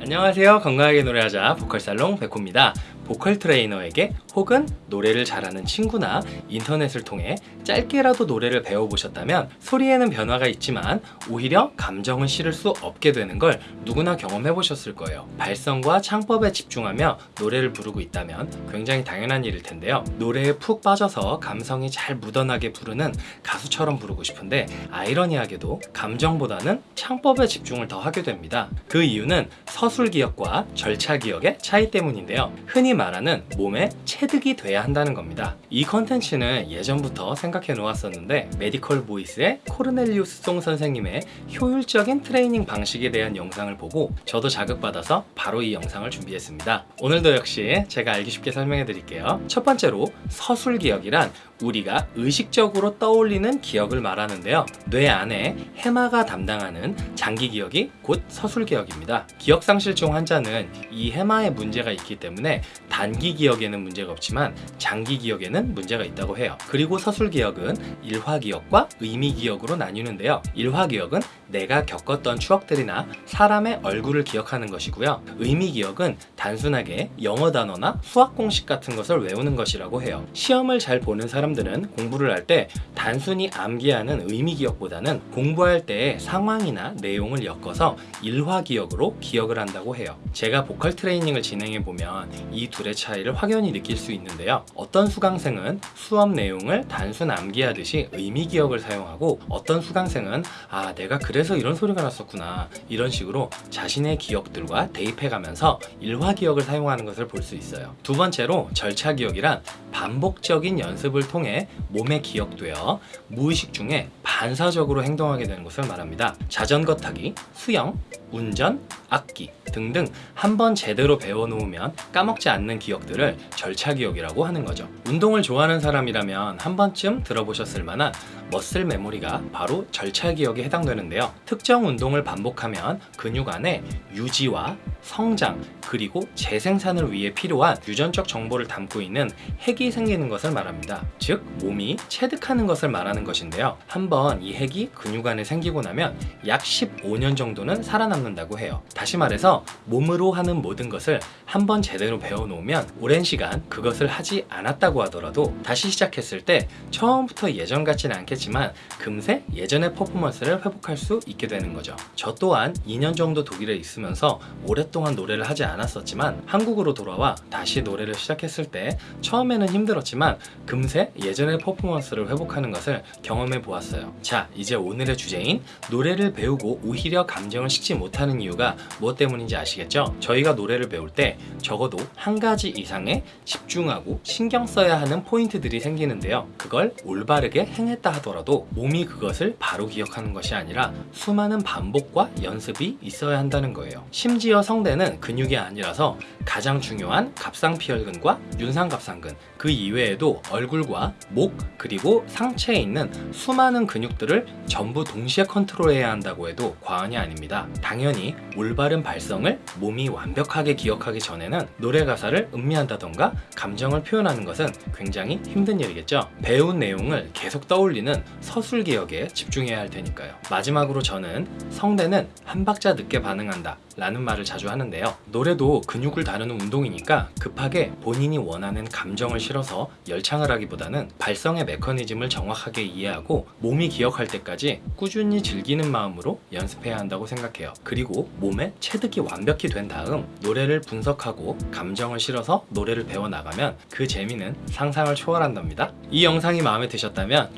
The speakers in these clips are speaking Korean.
안녕하세요. 건강하게 노래하자 보컬살롱 백호입니다 보컬 트레이너에게 혹은 노래를 잘하는 친구나 인터넷을 통해 짧게라도 노래를 배워보셨다면 소리에는 변화가 있지만 오히려 감정은 실을 수 없게 되는 걸 누구나 경험해 보셨을 거예요. 발성과 창법에 집중하며 노래를 부르고 있다면 굉장히 당연한 일일 텐데요. 노래에 푹 빠져서 감성이 잘 묻어나게 부르는 가수처럼 부르고 싶은데 아이러니하게도 감정보다는 창법에 집중을 더 하게 됩니다. 그 이유는 서술 기억과 절차 기억의 차이 때문인데요. 흔히 말하는 몸에 체득이 돼야 한다는 겁니다. 이 컨텐츠는 예전부터 생각해 놓았었는데 메디컬 보이스의 코르넬리우스 송 선생님의 효율적인 트레이닝 방식에 대한 영상을 보고 저도 자극받아서 바로 이 영상을 준비했습니다. 오늘도 역시 제가 알기 쉽게 설명해 드릴게요. 첫 번째로 서술 기억이란 우리가 의식적으로 떠올리는 기억을 말하는데요. 뇌 안에 해마가 담당하는 장기 기억이 곧 서술 기억입니다. 기억상실증 환자는 이 해마에 문제가 있기 때문에 단기 기억에는 문제가 없지만 장기 기억에는 문제가 있다고 해요. 그리고 서술 기억은 일화 기억과 의미 기억으로 나뉘는데요. 일화 기억은 내가 겪었던 추억들이나 사람의 얼굴을 기억하는 것이고요. 의미 기억은 단순하게 영어 단어나 수학 공식 같은 것을 외우는 것이라고 해요. 시험을 잘 보는 사람들은 공부를 할 때 단순히 암기하는 의미 기억보다는 공부할 때의 상황이나 내용을 엮어서 일화 기억으로 기억을 한다고 해요. 제가 보컬 트레이닝을 진행해 보면 이 둘의 차이를 확연히 느낄 수 있는데요. 어떤 수강생은 수업 내용을 단순 암기하듯이 의미 기억을 사용하고 어떤 수강생은 아 내가 그래 서 이런 소리가 났었구나. 이런 식으로 자신의 기억들과 대입해 가면서 일화 기억을 사용하는 것을 볼 수 있어요. 두 번째로 절차 기억이란 반복적인 연습을 통해 몸에 기억되어 무의식 중에 반사적으로 행동하게 되는 것을 말합니다. 자전거 타기, 수영, 운전, 악기 등등 한 번 제대로 배워놓으면 까먹지 않는 기억들을 절차 기억이라고 하는 거죠. 운동을 좋아하는 사람이라면 한 번쯤 들어보셨을 만한 머슬 메모리가 바로 절차 기억에 해당되는데요. 특정 운동을 반복하면 근육 안에 유지와 성장 그리고 재생산을 위해 필요한 유전적 정보를 담고 있는 핵이 생기는 것을 말합니다. 즉 몸이 체득하는 것을 말하는 것인데요. 한번 이 핵이 근육 안에 생기고 나면 약 15년 정도는 살아남는다고 해요. 다시 말해서 몸으로 하는 모든 것을 한번 제대로 배워놓으면 오랜 시간 그것을 하지 않았다고 하더라도 다시 시작했을 때 처음부터 예전 같지는 않 겠지만 금세 예전의 퍼포먼스를 회복할 수 있게 되는 거죠. 저 또한 2년 정도 독일에 있으면서 오랫동안 노래를 하지 않았었지만 한국으로 돌아와 다시 노래를 시작했을 때 처음에는 힘들었지만 금세 예전의 퍼포먼스를 회복하는 것을 경험해 보았어요. 자 이제 오늘의 주제인 노래를 배우고 오히려 감정을 식지 못하는 이유가 무엇 때문인지 아시겠죠? 저희가 노래를 배울 때 적어도 한 가지 이상의 집중하고 신경 써야 하는 포인트들이 생기는데요. 그걸 올바르게 행했다 하더라도 몸이 그것을 바로 기억하는 것이 아니라 수많은 반복과 연습이 있어야 한다는 거예요. 심지어 성대는 근육이 아니라서 가장 중요한 갑상피혈근과 윤상갑상근 그 이외에도 얼굴과 목 그리고 상체에 있는 수많은 근육들을 전부 동시에 컨트롤해야 한다고 해도 과언이 아닙니다. 당연히 올바른 발성을 몸이 완벽하게 기억하기 전에는 노래 가사를 음미한다던가 감정을 표현하는 것은 굉장히 힘든 일이겠죠. 배운 내용을 계속 떠올리는 서술 기억에 집중해야 할 테니까요. 마지막으로 저는 성대는 한 박자 늦게 반응한다 라는 말을 자주 하는데요. 노래도 근육을 다루는 운동이니까 급하게 본인이 원하는 감정을 실어서 열창을 하기보다는 발성의 메커니즘을 정확하게 이해하고 몸이 기억할 때까지 꾸준히 즐기는 마음으로 연습해야 한다고 생각해요. 그리고 몸에 체득이 완벽히 된 다음 노래를 분석하고 감정을 실어서 노래를 배워나가면 그 재미는 상상을 초월한답니다. 이 영상이 마음에 드셨다면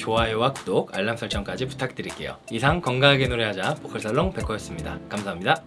구독, 알람 설정까지 부탁드릴게요. 이상 건강하게 노래하자 보컬살롱 백호였습니다. 감사합니다